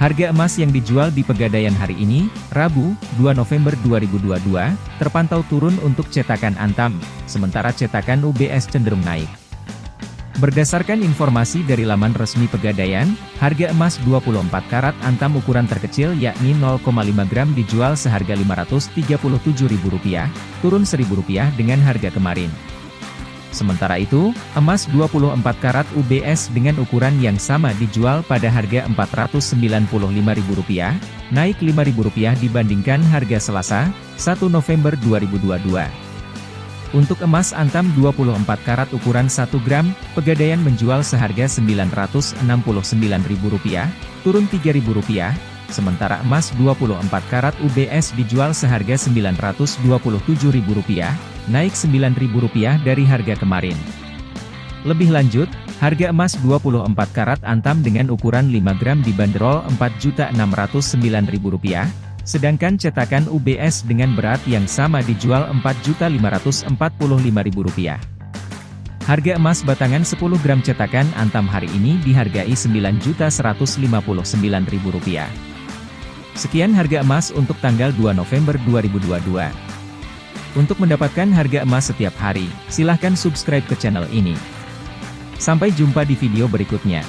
Harga emas yang dijual di Pegadaian hari ini, Rabu, 2 November 2022, terpantau turun untuk cetakan Antam, sementara cetakan UBS cenderung naik. Berdasarkan informasi dari laman resmi Pegadaian, harga emas 24 karat Antam ukuran terkecil yakni 0,5 gram dijual seharga Rp537.000, turun Rp1.000 dengan harga kemarin. Sementara itu, emas 24 karat UBS dengan ukuran yang sama dijual pada harga Rp495.000, naik Rp5.000 dibandingkan harga Selasa, 1 November 2022. Untuk emas antam 24 karat ukuran 1 gram, Pegadaian menjual seharga Rp969.000, turun Rp3.000, sementara emas 24 karat UBS dijual seharga Rp927.000, naik Rp9.000 dari harga kemarin. Lebih lanjut, harga emas 24 karat antam dengan ukuran 5 gram dibanderol Rp4.609.000, sedangkan cetakan UBS dengan berat yang sama dijual Rp4.545.000. Harga emas batangan 10 gram cetakan antam hari ini dihargai Rp9.159.000. Sekian harga emas untuk tanggal 2 November 2022. Untuk mendapatkan harga emas setiap hari, silahkan subscribe ke channel ini. Sampai jumpa di video berikutnya.